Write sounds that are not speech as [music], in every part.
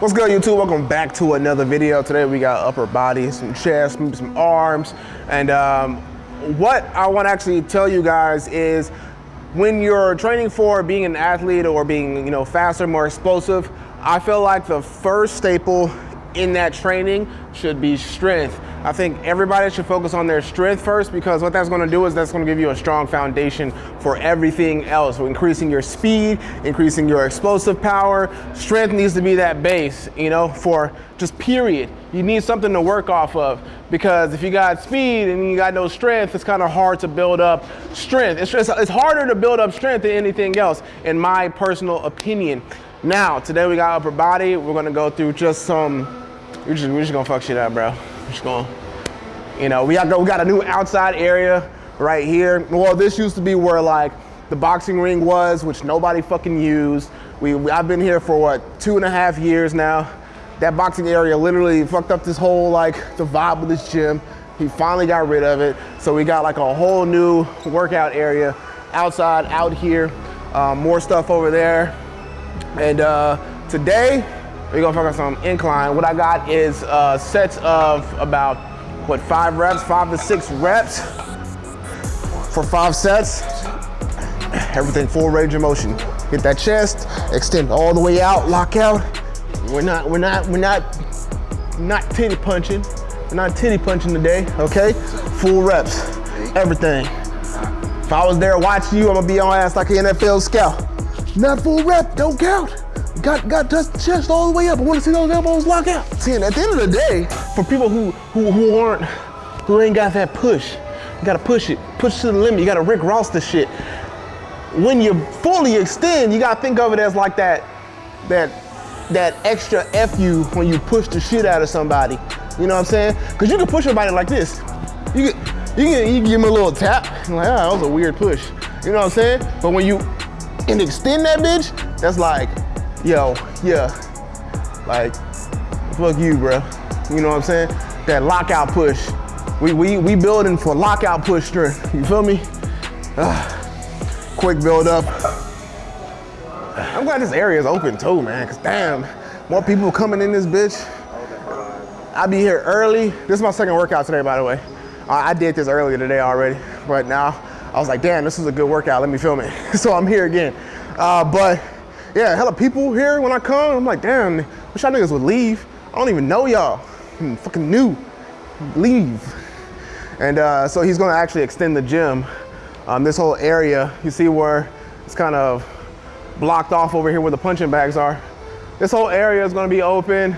What's good YouTube? Welcome back to another video. Today we got upper body, some chest, some arms. And um, what I want to actually tell you guys is when you're training for being an athlete or being you know faster, more explosive, I feel like the first staple in that training should be strength. I think everybody should focus on their strength first because what that's gonna do is that's gonna give you a strong foundation for everything else. So increasing your speed, increasing your explosive power. Strength needs to be that base, you know, for just period. You need something to work off of because if you got speed and you got no strength, it's kind of hard to build up strength. It's, just, it's harder to build up strength than anything else, in my personal opinion. Now, today we got upper body. We're gonna go through just some, we're just, we're just gonna fuck shit up, bro. Just gonna, you know, we got, we got a new outside area right here. Well, this used to be where like the boxing ring was, which nobody fucking used. We, we I've been here for what, two and a half years now. That boxing area literally fucked up this whole like the vibe of this gym. He finally got rid of it. So we got like a whole new workout area outside, out here. Um, more stuff over there. And uh, today, we're gonna focus on incline. What I got is uh, sets of about, what, five reps, five to six reps for five sets. Everything full range of motion. Hit that chest, extend all the way out, lock out. We're not, we're not, we're not, not titty punching. We're not titty punching today, okay? Full reps, everything. If I was there watching you, I'm gonna be on ass like an NFL scout. Not full rep, don't count. Got got chest all the way up. I want to see those elbows lock out. See, and at the end of the day, for people who who, who aren't who ain't got that push, you gotta push it, push to the limit. You gotta Rick Ross the shit. When you fully extend, you gotta think of it as like that that that extra F you when you push the shit out of somebody. You know what I'm saying? Cause you can push somebody like this. You can you can, you give them a little tap. [laughs] Like, ah, that was a weird push. You know what I'm saying? But when you and extend that bitch, that's like, yo, yeah, like, fuck you, bro. You know what I'm saying? That lockout push. We, we, we building for lockout push strength. [laughs] You feel me? Uh, quick build up. I'm glad this area is open too, man, cause damn, more people coming in this bitch. I'll be here early. This is my second workout today, by the way. I did this earlier today already, but now I was like, damn, this is a good workout. Let me film it. [laughs] so I'm here again. Uh, but yeah, hella people here when I come. I'm like, damn, wish y'all niggas would leave. I don't even know y'all. I'm fucking new. Leave. And uh, so he's gonna actually extend the gym. Um, this whole area, you see where it's kind of blocked off over here where the punching bags are. This whole area is gonna be open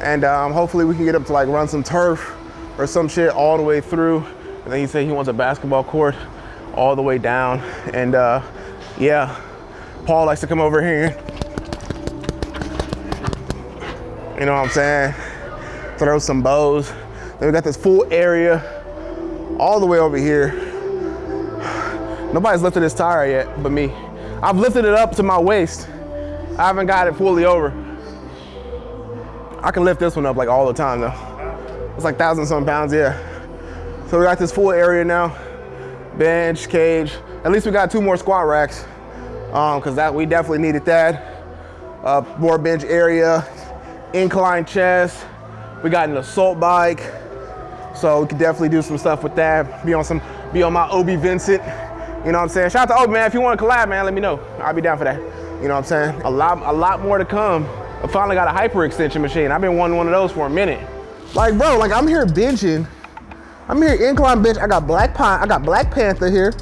and um, hopefully we can get up to like run some turf or some shit all the way through. And then he said he wants a basketball court all the way down. And uh, yeah, Paul likes to come over here. You know what I'm saying? Throw some bows. Then we got this full area all the way over here. Nobody's lifted this tire yet but me. I've lifted it up to my waist. I haven't got it fully over. I can lift this one up like all the time though. It's like thousand some pounds, yeah. So we got this full area now. Bench, cage. At least we got two more squat racks because um, that we definitely needed that. Uh, more bench area, incline chest. We got an assault bike. So we could definitely do some stuff with that. Be on some, be on my Obi Vincent. You know what I'm saying? Shout out to Obi, man. If you want to collab, man, let me know. I'll be down for that. You know what I'm saying? A lot, a lot more to come. I finally got a hyper extension machine. I've been wanting one of those for a minute. Like, bro, like I'm here benching. I'm here incline bench. I got Black Pine. I got Black Panther here.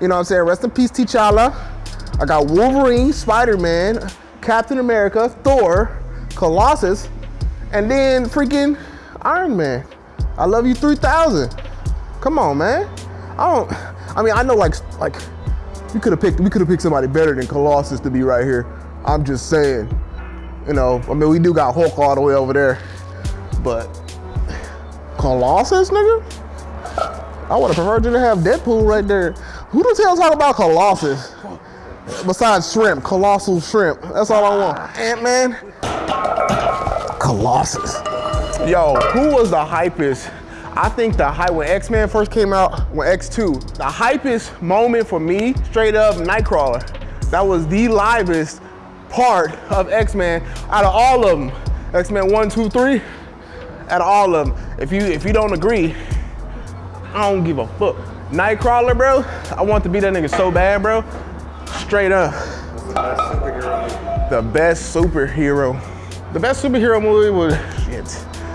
You know what I'm saying? Rest in peace, T'Challa. I got Wolverine, Spider-Man, Captain America, Thor, Colossus, and then freaking Iron Man. I love you 3000. Come on, man. I don't, I mean, I know like, like, we could have picked, we could have picked somebody better than Colossus to be right here. I'm just saying, you know, I mean, we do got Hulk all the way over there, but Colossus, nigga? I would have preferred you to have Deadpool right there. Who the hell talk about Colossus? Besides shrimp, colossal shrimp. That's all I want. Ant-Man. Colossus. Yo, who was the hypest? I think the hype, when X-Men first came out, when X2, the hypest moment for me, straight up Nightcrawler. That was the livest part of X-Men out of all of them. X-Men one, two, three, out of all of them. If you if you don't agree, I don't give a fuck. Nightcrawler, bro, I want to be that nigga so bad, bro. Straight up. The best superhero. The best superhero movie was shit.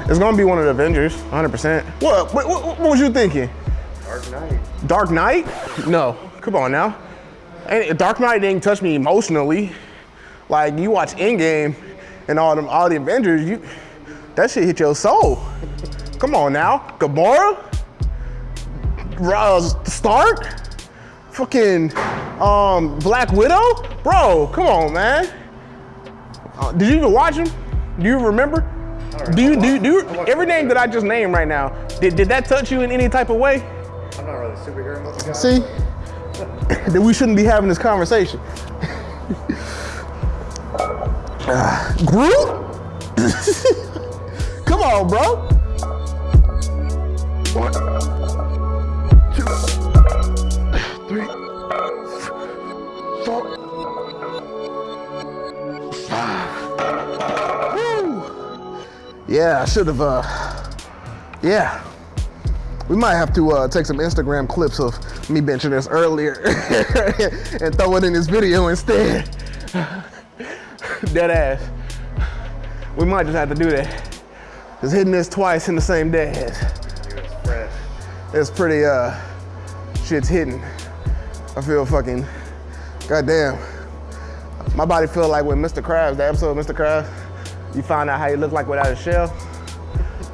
It's gonna be one of the Avengers, 100%. What? What, what, what was you thinking? Dark Knight. Dark Knight? No, come on now. And Dark Knight didn't touch me emotionally. Like you watch Endgame and all them all the Avengers, you that shit hit your soul. Come on now, Gamora, uh, Stark, fucking um, Black Widow, bro. Come on, man. Uh, did you even watch him? Do you remember? Do you do you, do you, every name that I just named right now? Did did that touch you in any type of way? I'm not really a superhero movie guy. See, [laughs] then we shouldn't be having this conversation. [laughs] Uh, Groot? [laughs] Come on, bro. Yeah, I should have, uh, yeah. We might have to uh, take some Instagram clips of me benching this earlier [laughs] and throw it in this video instead. Dead ass. We might just have to do that. Just hitting this twice in the same day. It's. It's pretty, uh, shit's hitting. I feel fucking, goddamn. My body feel like when Mr. Krabs, the episode of Mr. Krabs, you find out how you look like without a shell.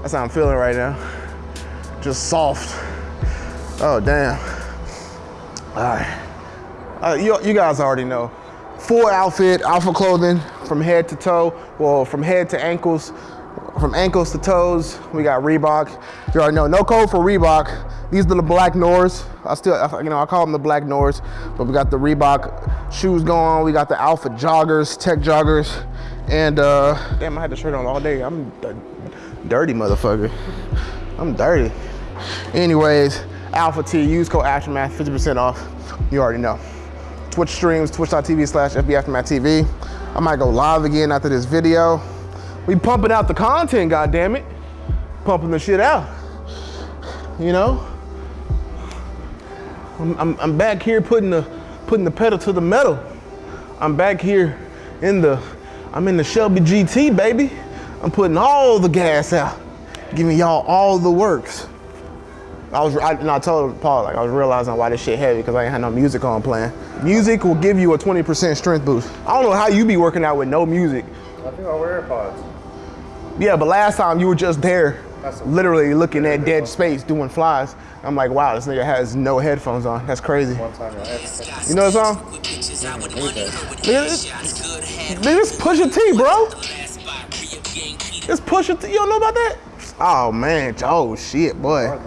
That's how I'm feeling right now. Just soft. Oh, damn. All right. Uh, you, you guys already know. Full outfit, alpha clothing from head to toe. Well, from head to ankles, from ankles to toes. We got Reebok. You already know, no code for Reebok. These are the black Nors. I still, you know, I call them the black Nors, but we got the Reebok shoes going. We got the Alpha joggers, tech joggers, and uh, damn, I had the shirt on all day. I'm a dirty motherfucker. I'm dirty. Anyways, Alpha T, use code Aftermath, 50% off. You already know. Twitch streams, twitch.tv slash FB Aftermath TV. I might go live again after this video. We pumping out the content, God damn it, Pumping the shit out. You know? I'm, I'm, I'm back here putting the, putting the pedal to the metal. I'm back here in the, I'm in the Shelby GT, baby. I'm putting all the gas out, giving y'all all the works. I was, I, and I told Paul, like, I was realizing why this shit heavy because I ain't had no music on playing. Music will give you a 20% strength boost. I don't know how you be working out with no music. I think I'll wear AirPods. Yeah, but last time you were just there, literally looking at dead space doing flies. I'm like, wow, this nigga has no headphones on. That's crazy. One time I You know the song? This, nigga, this Pusha T, bro. This Pusha T. You don't know about that? Oh man, oh shit, boy.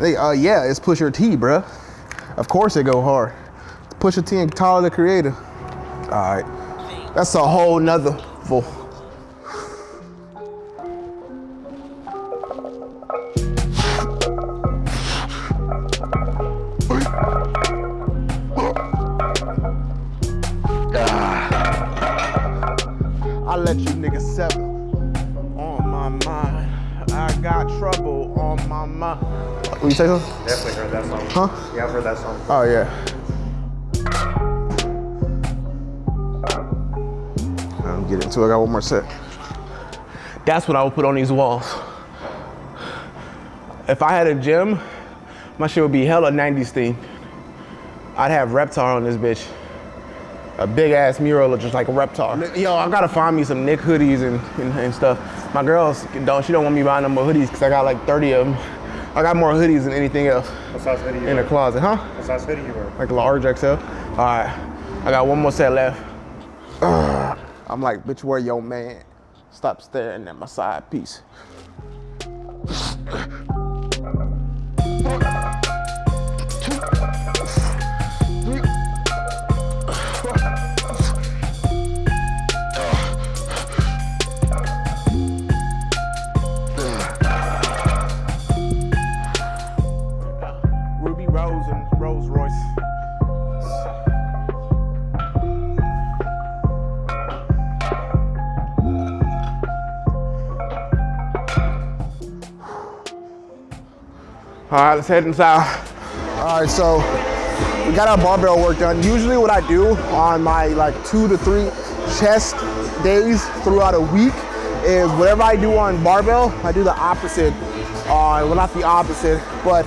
They, uh, yeah, it's Pusha T, bro. Of course it go hard. Pusha T and Tyler the Creator. All right, that's a whole nother trouble on. What you say something? definitely heard that song. Huh? Yeah, I've heard that song. Oh yeah. I'm get into it. I got one more set. That's what I would put on these walls. If I had a gym, my shit would be hella 90s theme. I'd have Reptar on this bitch. A big ass mural of just like a Reptar. Yo, I gotta find me some Nick hoodies and, and, and stuff. My girls don't, she don't want me buying them more hoodies because I got like 30 of them. I got more hoodies than anything else What size hoodie you in the closet, huh? What size hoodie you wear? like large XL. All right, I got one more set left. Ugh. I'm like, bitch, where your man? Stop staring at my side piece. All right, let's head inside. All right, so we got our barbell work done. Usually what I do on my like two to three chest days throughout a week is whatever I do on barbell, I do the opposite on, well not the opposite, but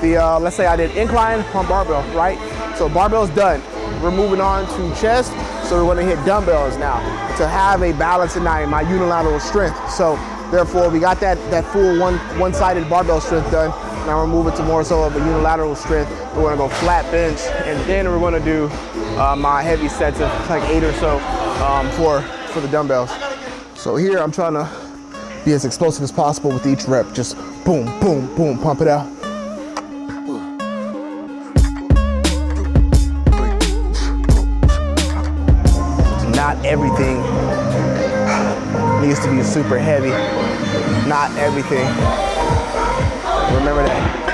the, uh, let's say I did incline on barbell, right? So barbell's done. We're moving on to chest, so we're gonna hit dumbbells now to have a balance in my, my unilateral strength. So therefore we got that, that full one, one-sided barbell strength done. Now we're moving to more so of a unilateral strength. We're gonna go flat bench, and then we're gonna do uh, my heavy sets of like eight or so um, for, for the dumbbells. So here I'm trying to be as explosive as possible with each rep. Just boom, boom, boom, pump it out. Not everything needs to be super heavy. Not everything. Remember that.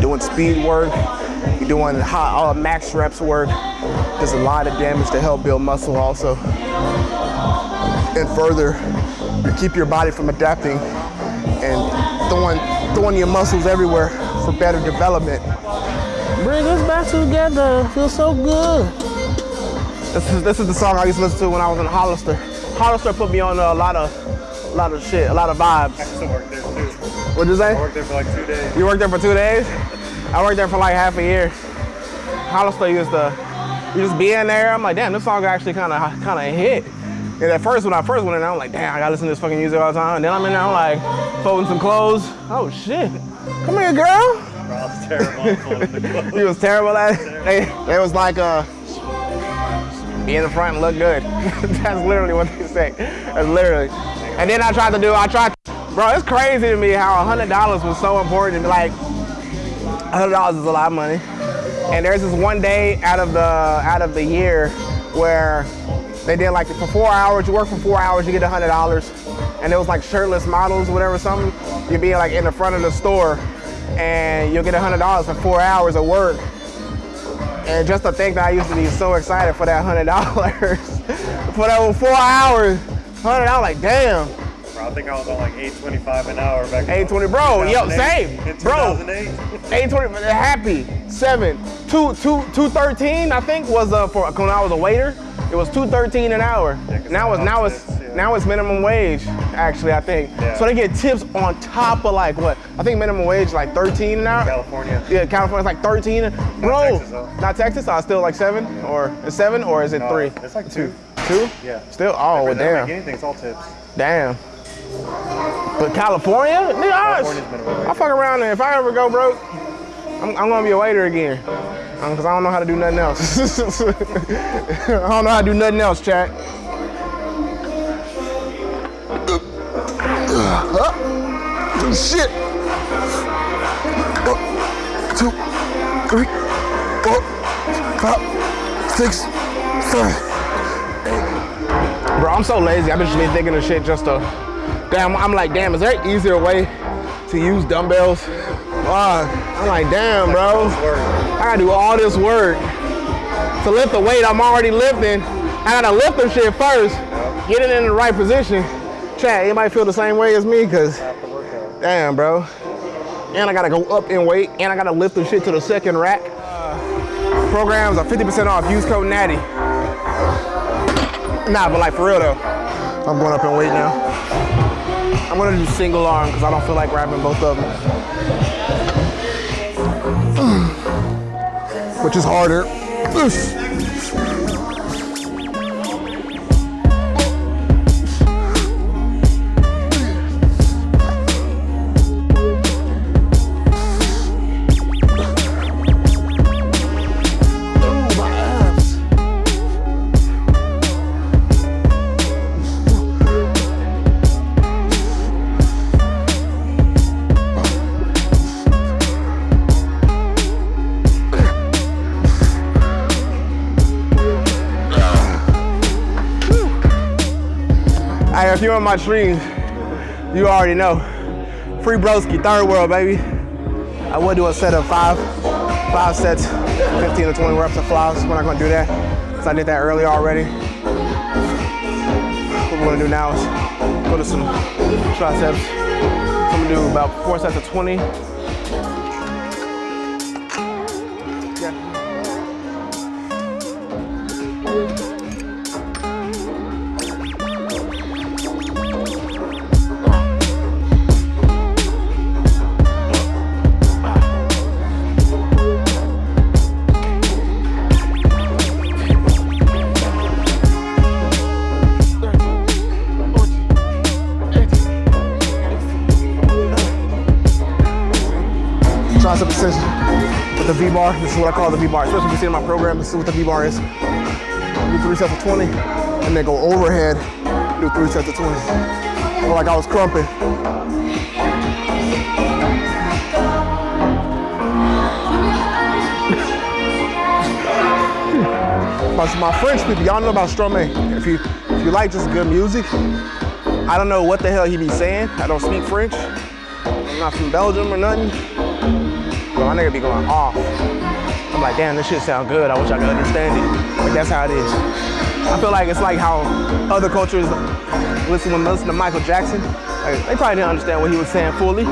Doing speed work, you're doing high, uh, max reps work. There's a lot of damage to help build muscle also. And further, you keep your body from adapting and throwing, throwing your muscles everywhere for better development. Bring us back together, feels so good. This is, this is the song I used to listen to when I was in Hollister. Hollister put me on a lot of, a lot of shit, a lot of I vibes. What'd you say? I worked there for like two days. You worked there for two days? I worked there for like half a year. Hollister used to, you just be in there. I'm like, damn, this song actually kind of kind of hit. And at first, when I first went in there, I'm like, damn, I gotta listen to this fucking music all the time. And then I'm in there, I'm like, folding some clothes. Oh shit, come here, girl. Was terrible on folding the [laughs] clothes. He was terrible at it. They, they was like, uh, be in the front and look good. [laughs] That's literally what they say. That's literally. And then I tried to do, I tried, bro, it's crazy to me how $100 was so important. Like, $100 is a lot of money. And there's this one day out of the out of the year where they did like for four hours, you work for four hours, you get $100. And it was like shirtless models, whatever, something. You'd be like in the front of the store and you'll get $100 for four hours of work. And just to think that I used to be so excited for that hundred dollars, [laughs] for that four hours, hundred dollars, like damn, Bro, I think I was on like 825 an hour back in 820, bro, yo, same, bro. eight twenty, happy, seven, two, two, two thirteen, I think was uh, for when I was a waiter, it was two thirteen an hour. Yeah, now it's now it's yeah. now it's minimum wage, actually, I think. Yeah. So they get tips on top of like what? I think minimum wage like thirteen an hour. California. Yeah, California's like 13. Bro, Texas, not Texas, uh, still like seven or is seven or is it No, three? It's like two. Two? Yeah. Still, oh, well, They don't make damn. anything, it's all tips. Damn. But California? Nigga, I. I fuck around and if I ever go broke, I'm, I'm gonna be a waiter again. Um, because I don't know how to do nothing else. [laughs] I don't know how to do nothing else, chat. Shit. One, two, three, four, five, six, seven. Bro, I'm so lazy. I've just been thinking of shit just to. Damn, I'm like, damn, is there an easier way to use dumbbells? Fuck. I'm like, damn, bro. I gotta do all this work to lift the weight I'm already lifting. I gotta lift the shit first, get it in the right position. Chat, anybody feel the same way as me? Cause damn, bro. And I gotta go up in weight, and I gotta lift the shit to the second rack. Uh, programs are 50% off. Use code Natty. Nah, but like for real though, I'm going up in weight now. I'm gonna do single arm because I don't feel like grabbing both of them. [clears throat] Which is harder. [clears throat] you're on my streams, you already know. Free broski, third world, baby. I would do a set of five, five sets, 15 to 20 reps of flies. We're not gonna do that, because I did that earlier already. What we're gonna do now is go to some triceps, I'm gonna do about four sets of 20. With the V-bar. This is what I call the V-bar. Especially if you see in my program, this is what the V-bar is. Do three sets of 20, and then go overhead, do three sets of 20. Feel like I was crumping. [laughs] my, my French people, y'all know about Stromae. If you if you like just good music, I don't know what the hell he be saying. I don't speak French. I'm not from Belgium or nothing. My nigga be going off. I'm like, damn, this shit sound good. I wish I could understand it. But that's how it is. I feel like it's like how other cultures listen when listen to Michael Jackson. Like, they probably didn't understand what he was saying fully,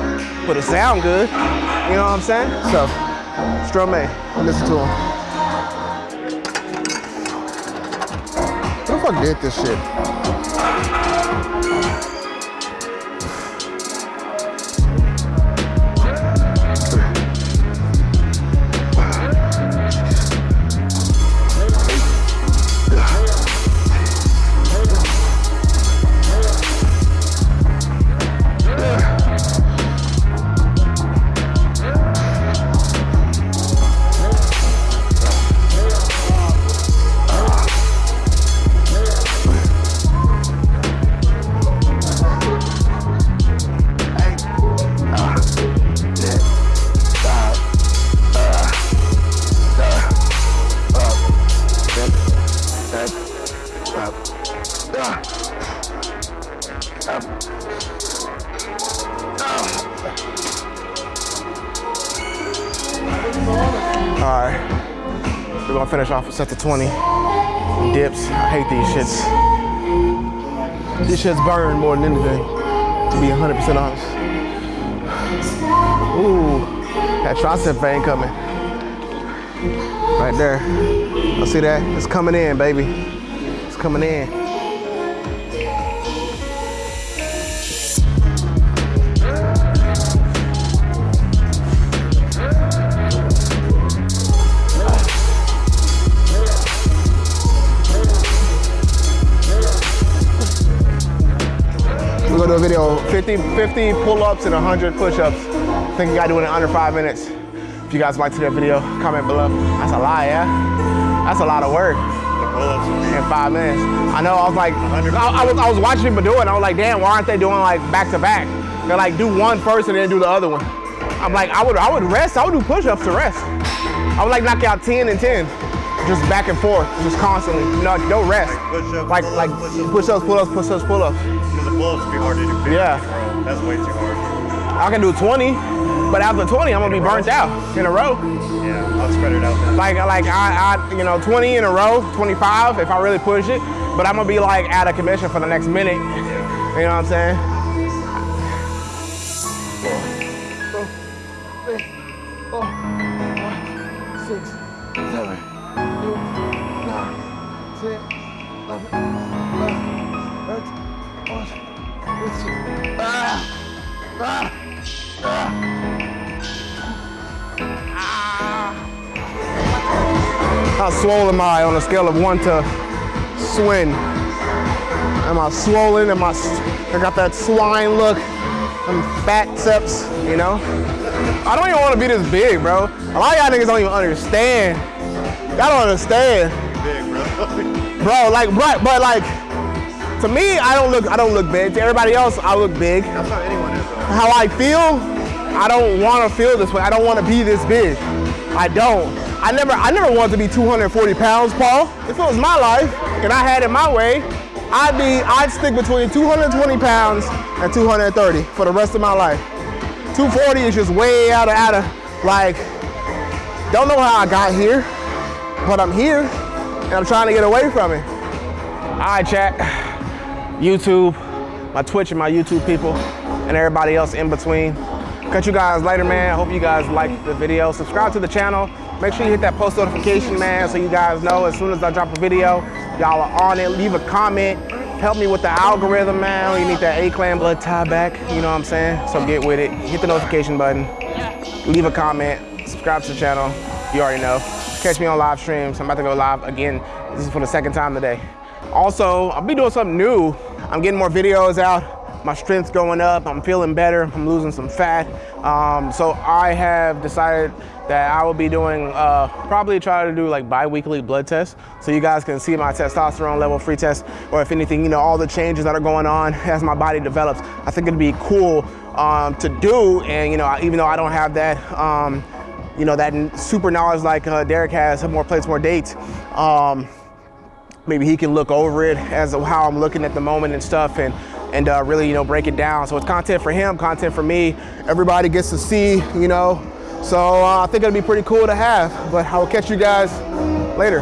but it sound good. You know what I'm saying? So, Stromae, listen to him. Who the fuck did this shit? Shits burn more than anything, to be 100% honest. Ooh, that tricep vein coming. Right there. I see that? It's coming in, baby. It's coming in. We're gonna a video, 50, 50 pull-ups and 100 push-ups. I think gotta do it in under five minutes. If you guys liked that video, comment below. That's a lot, yeah? That's a lot of work in five minutes. I know, I was like, I, I was, I was watching people do it, I was like, damn, why aren't they doing like back to back? They're like, do one first and then do the other one. I'm like, I would, I would rest, I would do push-ups to rest. I would like knock out 10 and 10, just back and forth, just constantly. No, rest. push-ups, Like, like pull-ups, push-ups, pull-ups, push-ups. The pull-ups would be hard to do Yeah. That's way too hard. I can do 20, but after 20, I'm gonna be burnt out in a row. Yeah, I'll spread it out then. Like, like I, I, you know, 20 in a row, 25 if I really push it. But I'm gonna be like out of commission for the next minute. Yeah. You know what I'm saying? How swollen am I on a scale of one to swin? Am I swollen? Am I, I got that swine look? I'm fat seps, you know? I don't even want to be this big, bro. A lot of y'all niggas don't even understand. Y'all don't understand. Big, bro. [laughs] Bro, like, but, but like, to me, I don't look, I don't look big. To everybody else, I look big. That's how anyone is, though. How I feel, I don't want to feel this way. I don't want to be this big. I don't. I never, I never wanted to be 240 pounds, Paul. If it was my life and I had it my way, I'd be, I'd stick between 220 pounds and 230 for the rest of my life. 240 is just way out of, out of, like, don't know how I got here, but I'm here and I'm trying to get away from it. All right, chat. YouTube, my Twitch and my YouTube people. and everybody else in between. Catch you guys later, man. Hope you guys liked the video. Subscribe to the channel. Make sure you hit that post notification, man, so you guys know as soon as I drop a video, y'all are on it. Leave a comment. Help me with the algorithm, man. You need that A-clan blood tie back. You know what I'm saying? So get with it. Hit the notification button. Leave a comment. Subscribe to the channel. You already know. Catch me on live streams. I'm about to go live again. This is for the second time today. Also, I'll be doing something new. I'm getting more videos out my strength's going up, I'm feeling better, I'm losing some fat. Um, so I have decided that I will be doing, uh, probably try to do like bi-weekly blood tests so you guys can see my testosterone level free test or if anything, you know, all the changes that are going on [laughs] as my body develops. I think it'd be cool um, to do and, you know, even though I don't have that, um, you know, that super knowledge like uh, Derek has, more plates, more dates, um, maybe he can look over it as how I'm looking at the moment and stuff and and uh, really, you know, break it down. So it's content for him, content for me. Everybody gets to see, you know. So uh, I think it'll be pretty cool to have, but I will catch you guys later.